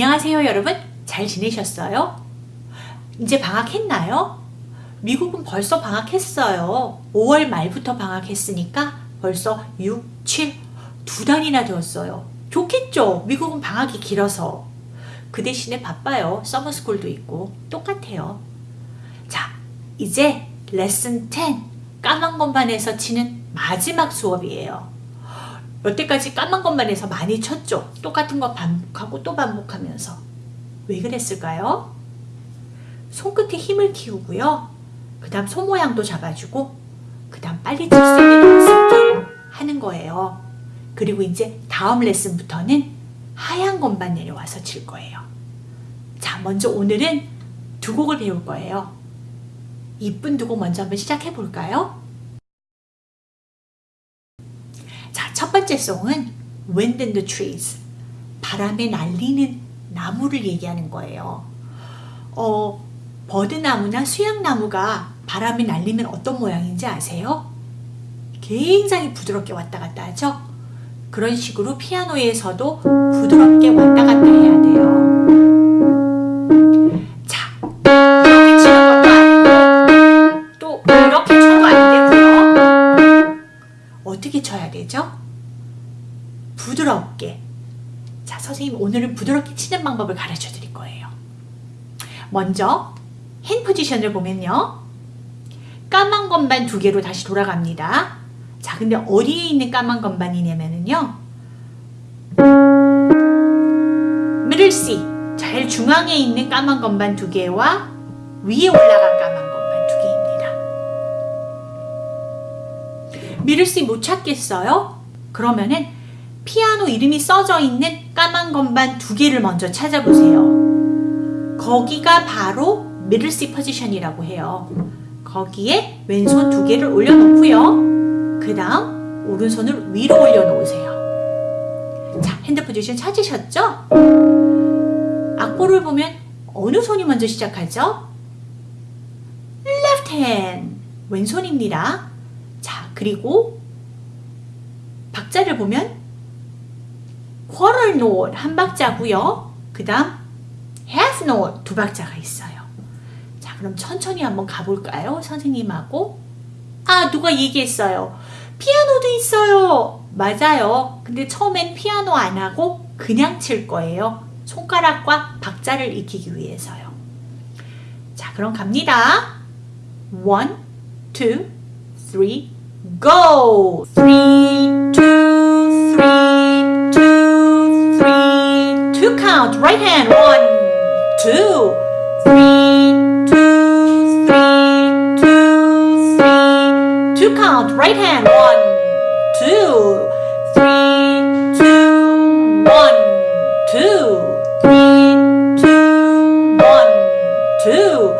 안녕하세요 여러분. 잘 지내셨어요? 이제 방학했나요? 미국은 벌써 방학했어요. 5월 말부터 방학했으니까 벌써 6, 7, 두 달이나 되었어요. 좋겠죠? 미국은 방학이 길어서. 그 대신에 바빠요. 서머스쿨도 있고. 똑같아요. 자 이제 레슨 10 까만 건반에서 치는 마지막 수업이에요 여태까지 까만 것만 해서 많이 쳤죠. 똑같은 거 반복하고 또 반복하면서. 왜 그랬을까요? 손끝에 힘을 키우고요. 그 다음 손 모양도 잡아주고 그 다음 빨리 칠수 있는 연습도 하는 거예요. 그리고 이제 다음 레슨부터는 하얀 건반 내려와서 칠 거예요. 자 먼저 오늘은 두 곡을 배울 거예요. 이쁜 두 곡 먼저 한번 시작해 볼까요? 첫 번째 송은 Wind in the Trees 바람에 날리는 나무를 얘기하는 거예요. 어, 버드나무나 수양나무가 바람에 날리면 어떤 모양인지 아세요? 굉장히 부드럽게 왔다 갔다 하죠? 그런 식으로 피아노에서도 부드럽게 왔다 갔다 해야 돼요. 자, 이렇게 치는 것도 아니고 또 이렇게 쳐도 안 되고요. 어떻게 쳐야 되죠? 부드럽게. 자 선생님 오늘은 부드럽게 치는 방법을 가르쳐 드릴 거예요. 먼저 핸 포지션을 보면요. 까만 건반 두 개로 다시 돌아갑니다. 자 근데 어디에 있는 까만 건반이냐면요. 미들 C 제일 중앙에 있는 까만 건반 두 개와 위에 올라간 까만 건반 두 개입니다. middle C 못 찾겠어요? 그러면은 피아노 이름이 써져 있는 까만 건반 두 개를 먼저 찾아보세요. 거기가 바로 미들 C 포지션이라고 해요. 거기에 왼손 두 개를 올려놓고요. 그 다음 오른손을 위로 올려놓으세요. 자, hand position 찾으셨죠? 악보를 보면 어느 손이 먼저 시작하죠? left hand, 왼손입니다. 자, 그리고 박자를 보면 quarter note 한 박자고요. 그 다음 half note 두 박자가 있어요. 자 그럼 천천히 한번 가볼까요? 선생님하고 아 누가 얘기했어요. 피아노도 있어요. 맞아요. 근데 처음엔 피아노 안 하고 그냥 칠 거예요. 손가락과 박자를 익히기 위해서요. 자 그럼 갑니다. One, go! Three, two, count, right hand, one, two, three, two, three, two, three, two count, right hand, one, two, three, two, one, two, three, two, one, two,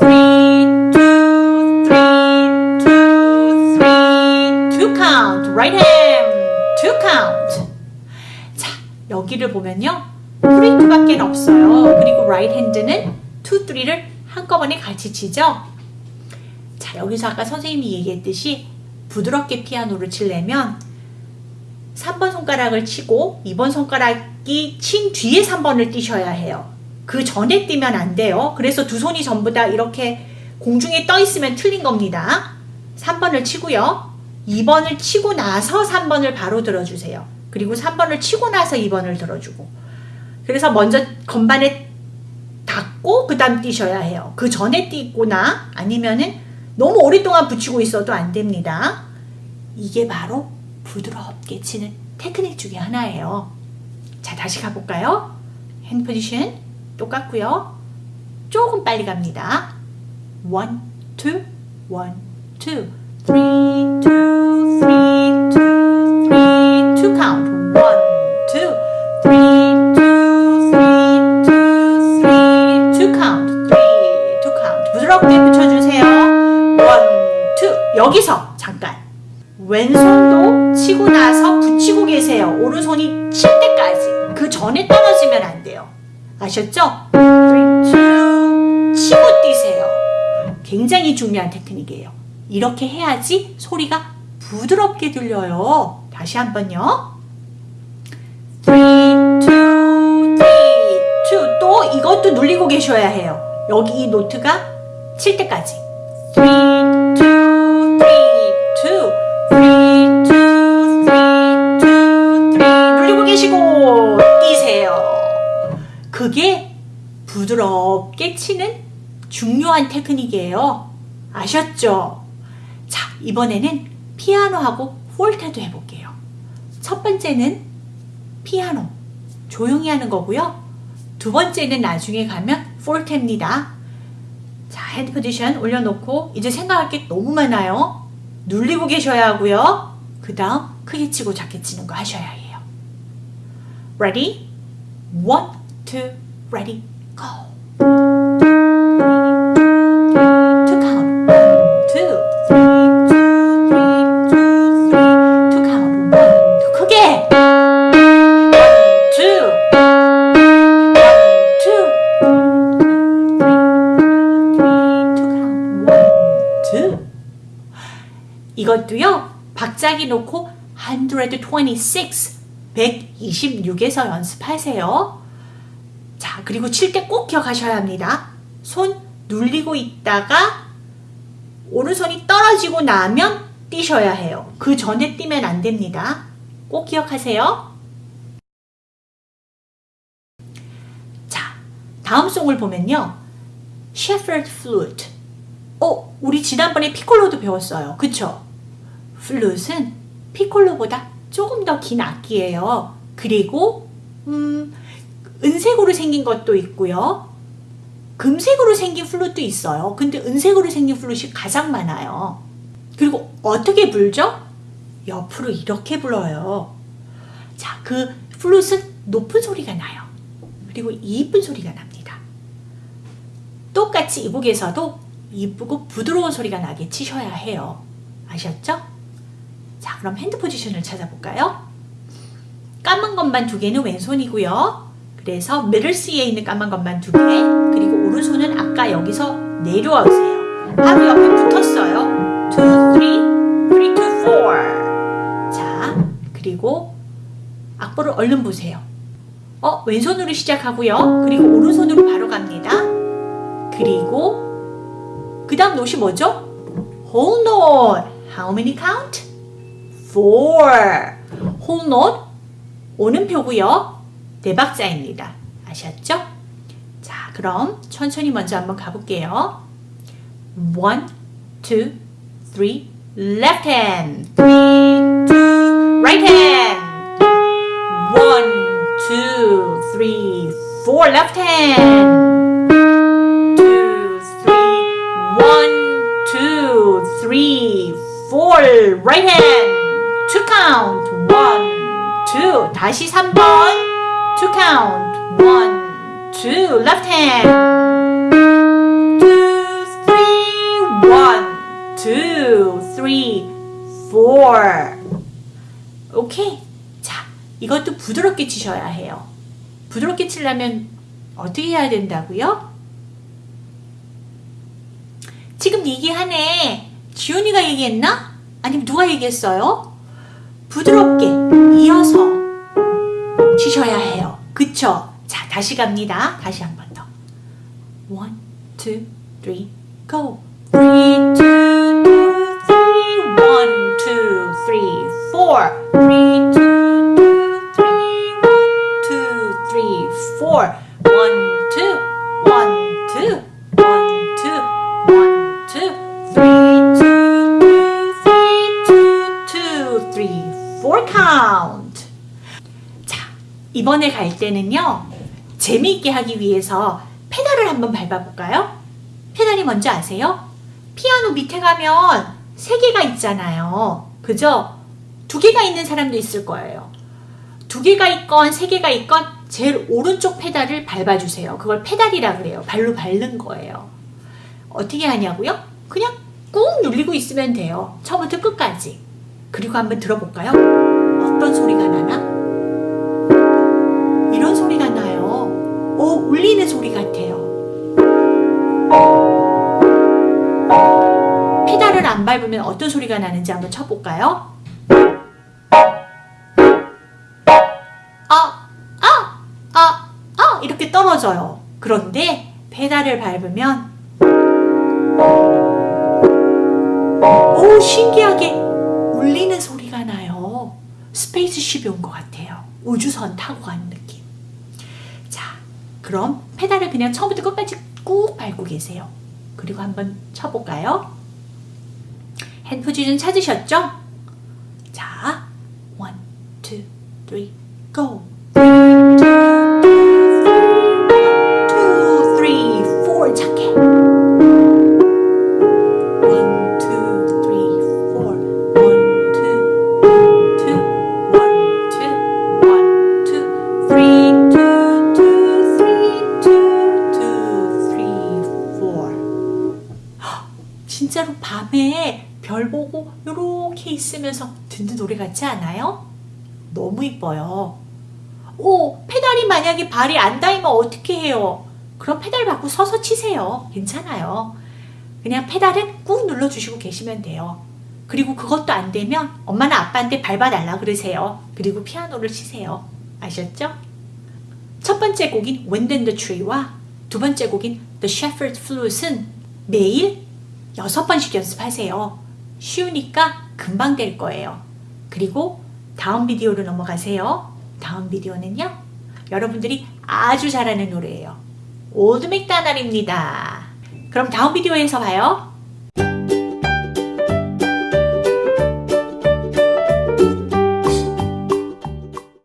three, two, three, two, three, two count, right hand, two count. 자, 여기를 보면요. 3, 2밖에 없어요. 그리고 right hand는 2, 3를 한꺼번에 같이 치죠. 자, 여기서 아까 선생님이 얘기했듯이 부드럽게 피아노를 치려면 3번 손가락을 치고 2번 손가락이 친 뒤에 3번을 띄셔야 해요. 그 전에 띄면 안 돼요. 그래서 두 손이 전부 다 이렇게 공중에 떠 있으면 틀린 겁니다. 3번을 치고요. 2번을 치고 나서 3번을 바로 들어주세요. 그리고 3번을 치고 나서 2번을 들어주고 그래서 먼저 건반에 닿고 그 다음 뛰셔야 해요. 그 전에 뛰거나 아니면은 너무 오랫동안 붙이고 있어도 안 됩니다. 이게 바로 부드럽게 치는 테크닉 중에 하나예요. 자 다시 가볼까요? 핸 포지션 똑같고요. 조금 빨리 갑니다. 1, 2, 1, 2, 3, 2 여기서 잠깐. 왼손도 치고 나서 붙이고 계세요. 오른손이 칠 때까지. 그 전에 떨어지면 안 돼요. 아셨죠? 3, 2, 치고 뛰세요. 굉장히 중요한 테크닉이에요. 이렇게 해야지 소리가 부드럽게 들려요. 다시 한번요. 3, 2, 3, 2 이것도 눌리고 계셔야 해요. 여기 이 노트가 칠 때까지. 3, 그게 부드럽게 치는 중요한 테크닉이에요. 아셨죠? 자, 이번에는 피아노하고 폴테도 해볼게요. 첫 번째는 피아노. 조용히 하는 거고요. 두 번째는 나중에 가면 폴테입니다. 자, 핸드 포지션 올려놓고 이제 생각할 게 너무 많아요. 눌리고 계셔야 하고요. 그 다음 크게 치고 작게 치는 거 하셔야 해요. Ready? One, two, ready, go. 이것도요. 박자기 놓고 126, 126에서 연습하세요. 자, 그리고 칠 때 꼭 기억하셔야 합니다. 손 눌리고 있다가 오른손이 떨어지고 나면 뛰셔야 해요. 그 전에 뛰면 안 됩니다. 꼭 기억하세요. 자, 다음 송을 보면요. Shepherd Flute. 어, 우리 지난번에 피콜로도 배웠어요. 그쵸? 플룻은 피콜로보다 조금 더 긴 악기예요. 그리고 음, 은색으로 생긴 것도 있고요. 금색으로 생긴 플룻도 있어요. 근데 은색으로 생긴 플룻이 가장 많아요. 그리고 어떻게 불죠? 옆으로 이렇게 불어요. 자, 그 플룻은 높은 소리가 나요. 그리고 이쁜 소리가 납니다. 똑같이 이 곡에서도 이쁘고 부드러운 소리가 나게 치셔야 해요. 아셨죠? 자, 그럼 hand position을 찾아볼까요? 까만 건반 두 개는 왼손이고요. 그래서 middle C에 있는 까만 건반 두 개, 그리고 오른손은 아까 여기서 내려오세요. 바로 옆에 붙었어요. 2, 3, 3, 2, 4. 자, 그리고 악보를 얼른 보세요. 어, 왼손으로 시작하고요. 그리고 오른손으로 바로 갑니다. 그리고 그 다음 노시 뭐죠? whole note. How many count? Four. whole note. 오는 표고요. 네 박자입니다. 아셨죠? 자, 그럼 천천히 먼저 한번 가볼게요. One, two, three, left hand. Three, two, right hand. One, two, three, four, left hand. Two, three, one, two, three, four, right hand. To count. One, two. 다시 3번. To count. One, two. Left hand. Two, three, one, two, three, four. 오케이. 자, 이것도 부드럽게 치셔야 해요. 부드럽게 치려면 어떻게 해야 된다고요? 지금 얘기하네. 지훈이가 얘기했나? 아니면 누가 얘기했어요? 부드럽게 이어서 치셔야 해요. 그쵸? 자, 다시 갑니다. 다시 한 번 더. One, two, three, go. Three, two, two, three. One, two, three, four. Three, two, two, three. One, two, three, four. One, two, one, two, one, two, one, two, three, two, two, three, two, two, three, four count. 자, 이번에 갈 때는요. 재미있게 하기 위해서 페달을 한번 밟아볼까요? 페달이 뭔지 아세요? 피아노 밑에 가면 세 개가 있잖아요. 그죠? 두 개가 있는 사람도 있을 거예요. 두 개가 있건 세 개가 있건 제일 오른쪽 페달을 밟아주세요. 그걸 페달이라 그래요. 발로 밟는 거예요. 어떻게 하냐고요? 그냥 꾹 눌리고 있으면 돼요. 처음부터 끝까지. 그리고 한번 들어볼까요? 어떤 소리가 나나? 오, 울리는 소리 같아요. 페달을 안 밟으면 어떤 소리가 나는지 한번 쳐볼까요? 아, 아, 아, 아, 이렇게 떨어져요. 그런데 페달을 밟으면 오 신기하게 울리는 소리가 나요. spaceship이 온 것 같아요. 우주선 타고 가는 느낌. 자, 그럼 페달을 그냥 처음부터 끝까지 꾹 밟고 계세요. 그리고 한번 쳐볼까요? hand position 찾으셨죠? 자, one, two, three, go. 있으면서 듣는 노래 같지 않아요? 너무 이뻐요. 오, 페달이 만약에 발이 안 닿으면 어떻게 해요? 그럼 페달 받고 서서 치세요. 괜찮아요. 그냥 페달을 꾹 눌러주시고 계시면 돼요. 그리고 그것도 안 되면 엄마나 아빠한테 밟아달라 그러세요. 그리고 피아노를 치세요. 아셨죠? 첫 번째 곡인 Wind in the Tree와 두 번째 곡인 The Shepherd Flute은 매일 여섯 번씩 연습하세요. 쉬우니까 금방 될 거예요. 그리고 다음 비디오로 넘어가세요. 다음 비디오는요. 여러분들이 아주 잘하는 노래예요. Old MacDonald입니다. 그럼 다음 비디오에서 봐요.